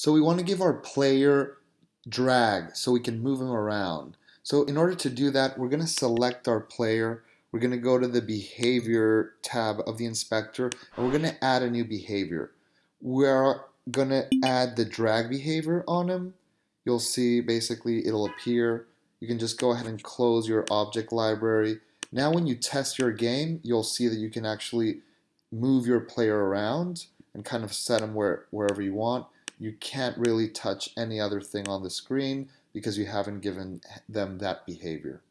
So we want to give our player drag so we can move him around. So in order to do that, we're going to select our player. We're going to go to the behavior tab of the inspector and we're going to add a new behavior. We're going to add the drag behavior on him. You'll see basically it'll appear. You can just go ahead and close your object library. Now when you test your game, you'll see that you can actually move your player around and kind of set them where, wherever you want. You can't really touch any other thing on the screen because you haven't given them that behavior.